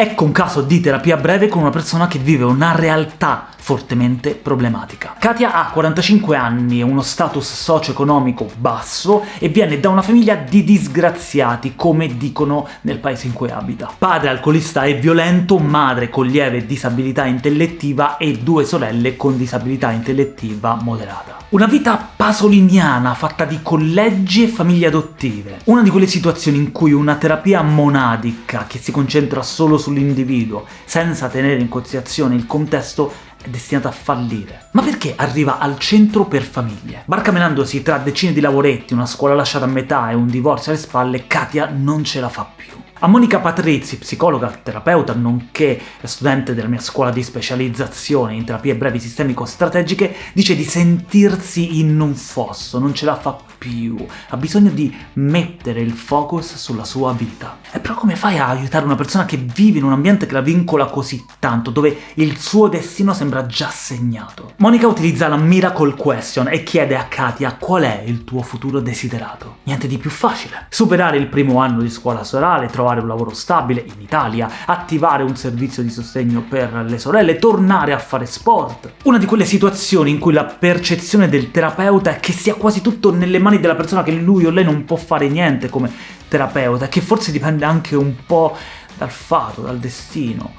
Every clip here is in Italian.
Ecco un caso di terapia breve con una persona che vive una realtà fortemente problematica. Katia ha 45 anni, uno status socio-economico basso e viene da una famiglia di disgraziati, come dicono nel paese in cui abita. Padre alcolista e violento, madre con lieve disabilità intellettiva e due sorelle con disabilità intellettiva moderata. Una vita pasoliniana fatta di collegi e famiglie adottive. Una di quelle situazioni in cui una terapia monadica che si concentra solo sull'individuo, senza tenere in considerazione il contesto, è destinata a fallire. Ma perché arriva al centro per famiglie? Barcamenandosi tra decine di lavoretti, una scuola lasciata a metà e un divorzio alle spalle, Katia non ce la fa più. A Monica Patrizi, psicologa, terapeuta, nonché studente della mia scuola di specializzazione in terapie brevi sistemico-strategiche, dice di sentirsi in un fosso, non ce la fa più, ha bisogno di mettere il focus sulla sua vita. E però come fai a aiutare una persona che vive in un ambiente che la vincola così tanto, dove il suo destino sembra già segnato? Monica utilizza la Miracle Question e chiede a Katia qual è il tuo futuro desiderato. Niente di più facile. Superare il primo anno di scuola sorale, trovare trovare un lavoro stabile in Italia, attivare un servizio di sostegno per le sorelle, tornare a fare sport. Una di quelle situazioni in cui la percezione del terapeuta è che sia quasi tutto nelle mani della persona, che lui o lei non può fare niente come terapeuta, che forse dipende anche un po' dal fato, dal destino.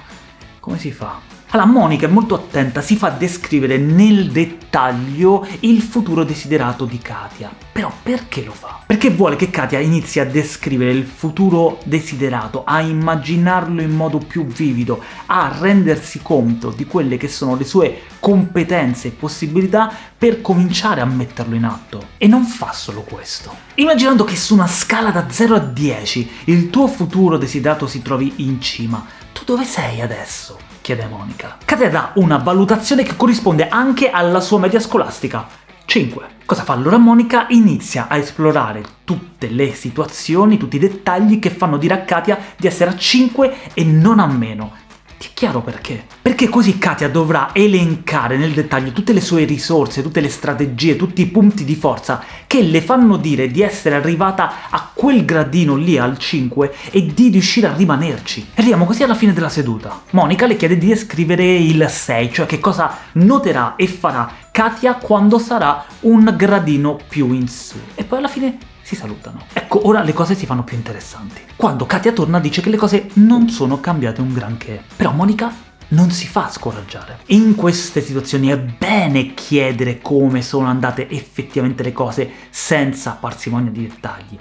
Come si fa? Allora, Monica è molto attenta, si fa descrivere nel dettaglio il futuro desiderato di Katia. Però perché lo fa? Perché vuole che Katia inizi a descrivere il futuro desiderato, a immaginarlo in modo più vivido, a rendersi conto di quelle che sono le sue competenze e possibilità per cominciare a metterlo in atto. E non fa solo questo. Immaginando che su una scala da 0 a 10 il tuo futuro desiderato si trovi in cima, dove sei adesso? chiede Monica. Katia dà una valutazione che corrisponde anche alla sua media scolastica. 5. Cosa fa allora Monica? Inizia a esplorare tutte le situazioni, tutti i dettagli che fanno dire a Katia di essere a 5 e non a meno, ti chiaro perché? Perché così Katia dovrà elencare nel dettaglio tutte le sue risorse, tutte le strategie, tutti i punti di forza che le fanno dire di essere arrivata a quel gradino lì al 5 e di riuscire a rimanerci. Arriviamo così alla fine della seduta. Monica le chiede di descrivere il 6, cioè che cosa noterà e farà Katia quando sarà un gradino più in su. E poi alla fine si salutano. Ecco, ora le cose si fanno più interessanti. Quando Katia torna dice che le cose non sono cambiate un granché. Però Monica non si fa scoraggiare. In queste situazioni è bene chiedere come sono andate effettivamente le cose senza parsimonia di dettagli.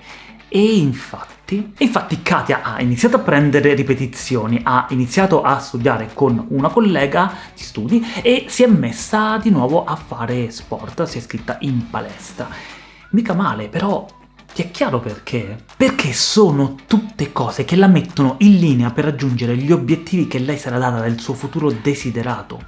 E infatti, infatti Katia ha iniziato a prendere ripetizioni, ha iniziato a studiare con una collega di studi e si è messa di nuovo a fare sport, si è iscritta in palestra. Mica male, però ti è chiaro perché? Perché sono tutte cose che la mettono in linea per raggiungere gli obiettivi che lei sarà data del suo futuro desiderato.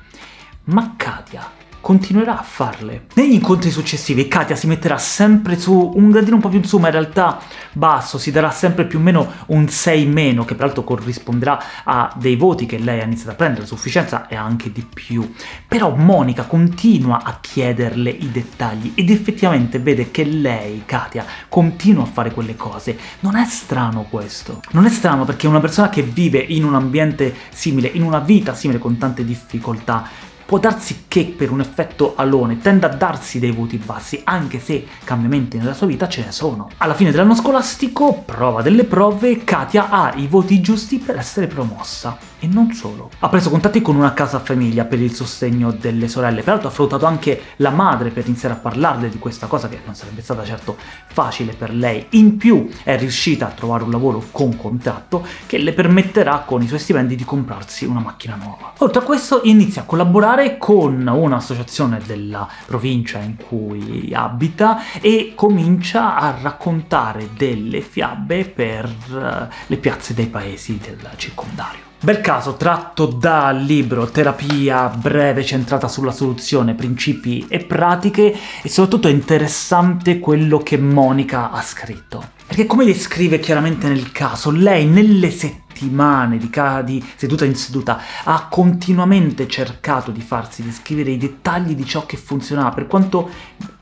Ma Katia continuerà a farle. Negli incontri successivi Katia si metterà sempre su un gradino un po' più in su, ma in realtà basso, si darà sempre più o meno un 6 meno, che peraltro corrisponderà a dei voti che lei ha iniziato a prendere, sufficienza e anche di più. Però Monica continua a chiederle i dettagli ed effettivamente vede che lei, Katia, continua a fare quelle cose. Non è strano questo. Non è strano perché una persona che vive in un ambiente simile, in una vita simile con tante difficoltà, può darsi che per un effetto alone tenda a darsi dei voti bassi, anche se cambiamenti nella sua vita ce ne sono. Alla fine dell'anno scolastico, prova delle prove, Katia ha i voti giusti per essere promossa. E non solo. Ha preso contatti con una casa famiglia per il sostegno delle sorelle, peraltro ha affrontato anche la madre per iniziare a parlarle di questa cosa che non sarebbe stata certo facile per lei. In più è riuscita a trovare un lavoro con contratto che le permetterà con i suoi stipendi di comprarsi una macchina nuova. Oltre a questo inizia a collaborare con un'associazione della provincia in cui abita e comincia a raccontare delle fiabe per eh, le piazze dei paesi del circondario. Bel caso tratto dal libro Terapia breve centrata sulla soluzione, principi e pratiche e soprattutto è interessante quello che Monica ha scritto. Perché come descrive chiaramente nel caso, lei nelle settimane settimane di, di seduta in seduta ha continuamente cercato di farsi descrivere i dettagli di ciò che funzionava, per quanto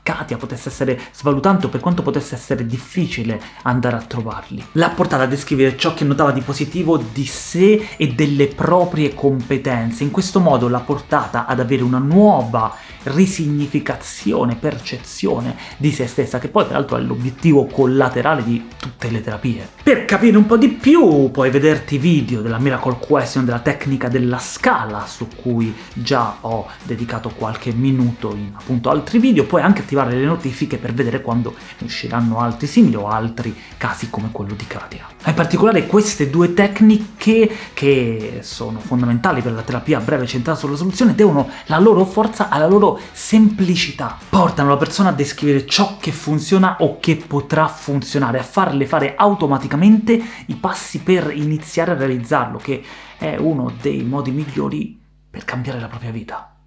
Katia potesse essere svalutante o per quanto potesse essere difficile andare a trovarli. L'ha portata a descrivere ciò che notava di positivo di sé e delle proprie competenze, in questo modo l'ha portata ad avere una nuova risignificazione, percezione di se stessa, che poi peraltro è l'obiettivo collaterale di tutte le terapie. Per capire un po' di più puoi vederti video della Miracle Question, della tecnica della scala, su cui già ho dedicato qualche minuto in appunto altri video, puoi anche attivare le notifiche per vedere quando usciranno altri simili o altri casi come quello di Katia. In particolare queste due tecniche, che sono fondamentali per la terapia breve centrata sulla soluzione, devono la loro forza alla loro semplicità. Portano la persona a descrivere ciò che funziona o che potrà funzionare, a farle fare automaticamente i passi per iniziare a realizzarlo, che è uno dei modi migliori per cambiare la propria vita.